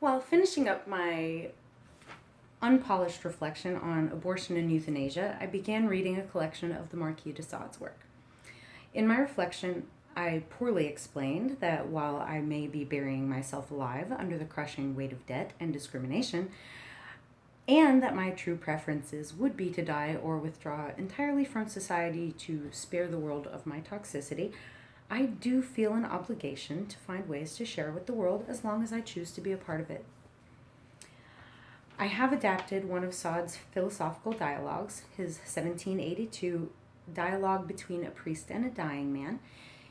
While finishing up my unpolished reflection on abortion and euthanasia, I began reading a collection of the Marquis de Sade's work. In my reflection, I poorly explained that while I may be burying myself alive under the crushing weight of debt and discrimination, and that my true preferences would be to die or withdraw entirely from society to spare the world of my toxicity, I do feel an obligation to find ways to share with the world as long as I choose to be a part of it. I have adapted one of Sade's philosophical dialogues, his 1782 dialogue between a priest and a dying man,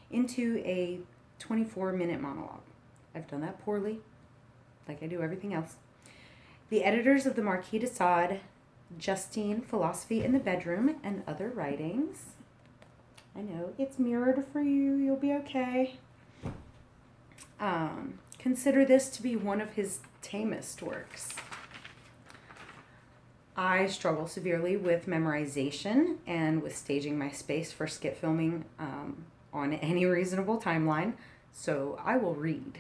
into a 24 minute monologue. I've done that poorly, like I do everything else. The editors of the Marquis de Sade, Justine, Philosophy in the Bedroom, and Other Writings. I know it's mirrored for you, you'll okay. Um, consider this to be one of his tamest works. I struggle severely with memorization and with staging my space for skit filming um, on any reasonable timeline, so I will read.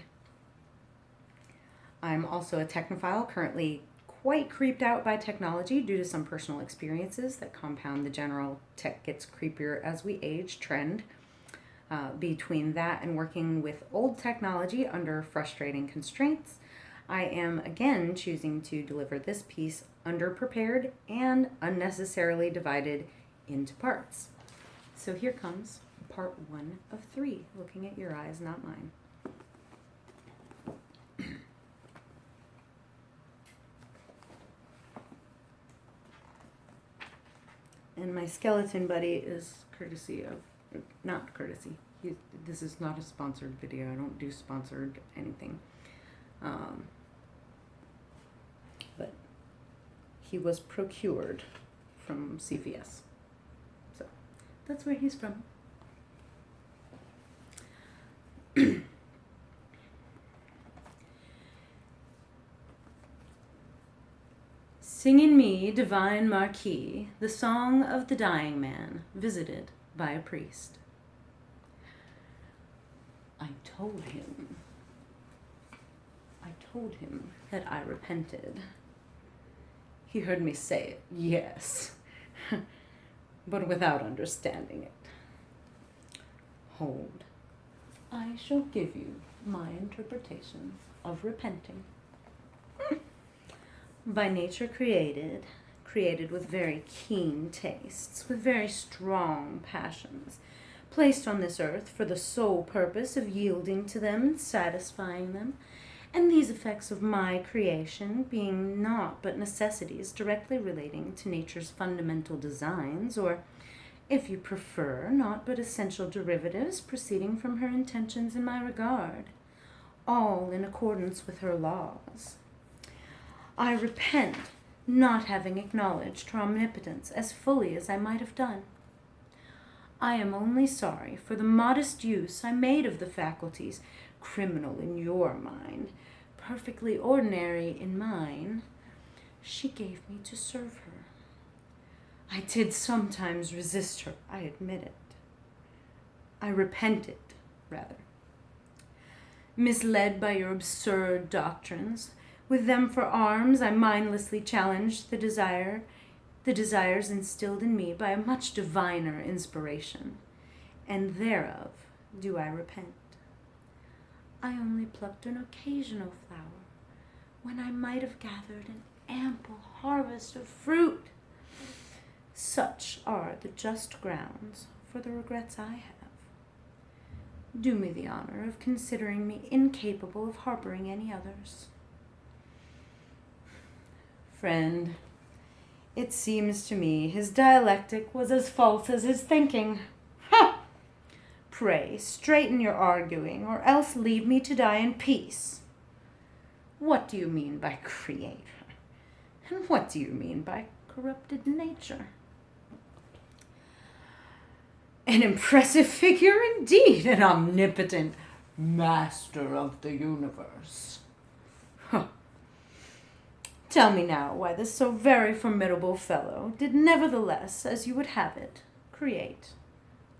I'm also a technophile, currently quite creeped out by technology due to some personal experiences that compound the general tech gets creepier as we age trend. Uh, between that and working with old technology under frustrating constraints, I am again choosing to deliver this piece underprepared and unnecessarily divided into parts. So here comes part one of three, looking at your eyes, not mine. and my skeleton buddy is courtesy of, not courtesy, this is not a sponsored video, I don't do sponsored anything. Um, but he was procured from CVS. So that's where he's from. Sing in me, divine Marquis, the song of the dying man visited by a priest. I told him, I told him that I repented. He heard me say it, yes, but without understanding it. Hold, I shall give you my interpretation of repenting. By nature created, created with very keen tastes, with very strong passions, placed on this earth for the sole purpose of yielding to them and satisfying them, and these effects of my creation being naught but necessities directly relating to nature's fundamental designs, or, if you prefer, naught but essential derivatives proceeding from her intentions in my regard, all in accordance with her laws. I repent not having acknowledged her omnipotence as fully as I might have done. I am only sorry for the modest use I made of the faculties, criminal in your mind, perfectly ordinary in mine, she gave me to serve her. I did sometimes resist her, I admit it. I repented, rather. Misled by your absurd doctrines, with them for arms, I mindlessly challenged the desire, the desires instilled in me by a much diviner inspiration, and thereof do I repent. I only plucked an occasional flower when I might have gathered an ample harvest of fruit. Such are the just grounds for the regrets I have. Do me the honor of considering me incapable of harboring any others. Friend, it seems to me his dialectic was as false as his thinking. Ha! Pray, straighten your arguing, or else leave me to die in peace. What do you mean by creator? And what do you mean by corrupted nature? An impressive figure indeed, an omnipotent master of the universe. Huh. Tell me now why this so very formidable fellow did nevertheless, as you would have it, create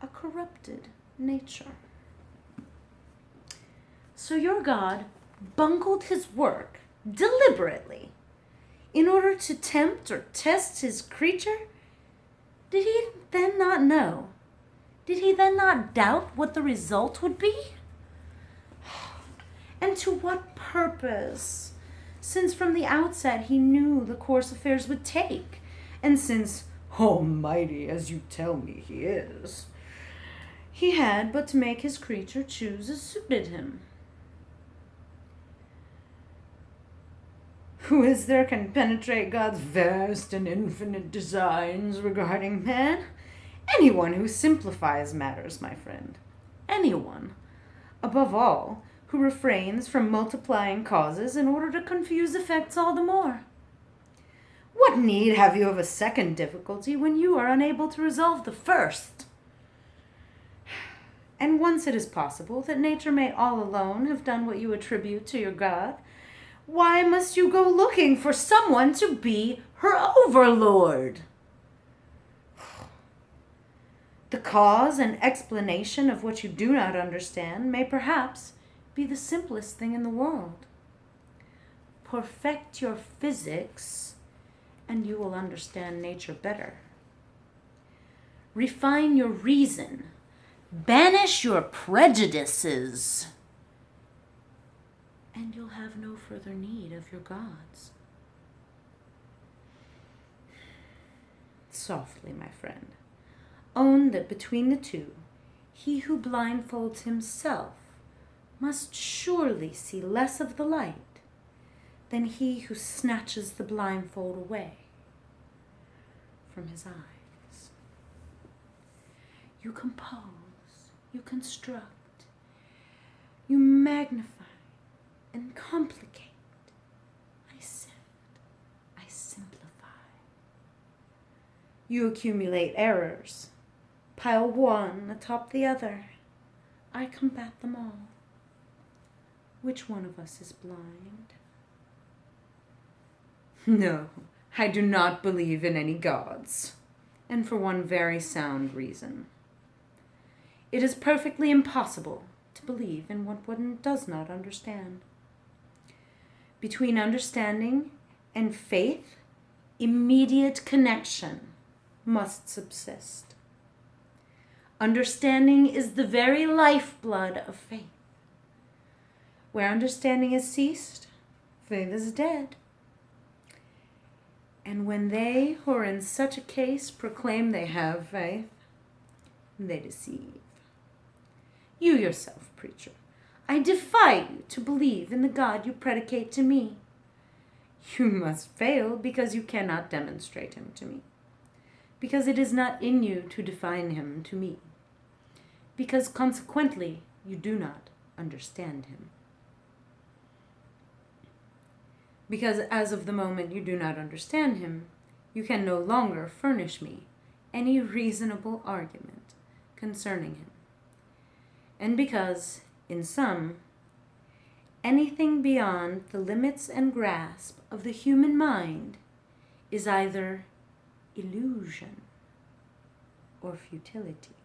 a corrupted nature. So your God bungled his work deliberately, in order to tempt or test his creature? Did he then not know? Did he then not doubt what the result would be? And to what purpose? Since from the outset he knew the course affairs would take, and since, oh, almighty as you tell me he is, he had but to make his creature choose as suited him. Who is there can penetrate God's vast and infinite designs regarding man? Anyone who simplifies matters, my friend. Anyone. Above all, who refrains from multiplying causes in order to confuse effects all the more. What need have you of a second difficulty when you are unable to resolve the first? And once it is possible that nature may all alone have done what you attribute to your God, why must you go looking for someone to be her overlord? The cause and explanation of what you do not understand may perhaps be the simplest thing in the world. Perfect your physics, and you will understand nature better. Refine your reason. Banish your prejudices and you'll have no further need of your gods. Softly, my friend, own that between the two, he who blindfolds himself must surely see less of the light than he who snatches the blindfold away from his eyes. You compose, you construct, you magnify and complicate. I sift, I simplify. You accumulate errors, pile one atop the other. I combat them all. Which one of us is blind? No, I do not believe in any gods, and for one very sound reason. It is perfectly impossible to believe in what one does not understand. Between understanding and faith, immediate connection must subsist. Understanding is the very lifeblood of faith. Where understanding has ceased, faith is dead. And when they who are in such a case proclaim they have faith, they deceive. You yourself, preacher, I defy you to believe in the God you predicate to me. You must fail because you cannot demonstrate him to me. Because it is not in you to define him to me. Because consequently you do not understand him. Because as of the moment you do not understand him, you can no longer furnish me any reasonable argument concerning him. And because in sum, anything beyond the limits and grasp of the human mind is either illusion or futility.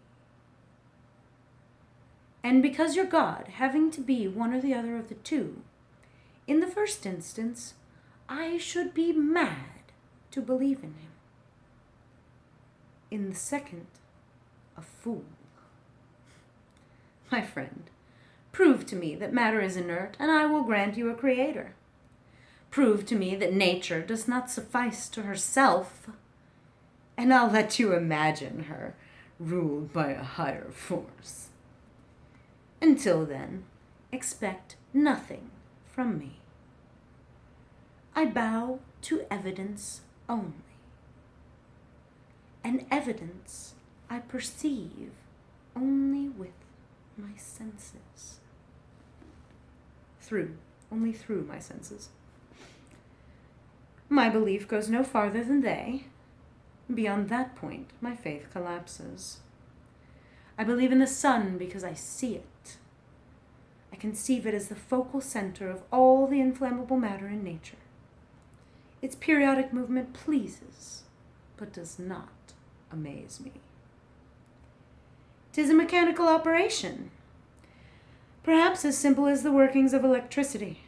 And because your God, having to be one or the other of the two, in the first instance, I should be mad to believe in him. In the second, a fool. My friend, Prove to me that matter is inert, and I will grant you a creator. Prove to me that nature does not suffice to herself, and I'll let you imagine her ruled by a higher force. Until then, expect nothing from me. I bow to evidence only. And evidence I perceive only with my senses through, only through my senses. My belief goes no farther than they. Beyond that point, my faith collapses. I believe in the sun because I see it. I conceive it as the focal center of all the inflammable matter in nature. Its periodic movement pleases, but does not amaze me. Tis a mechanical operation, Perhaps as simple as the workings of electricity.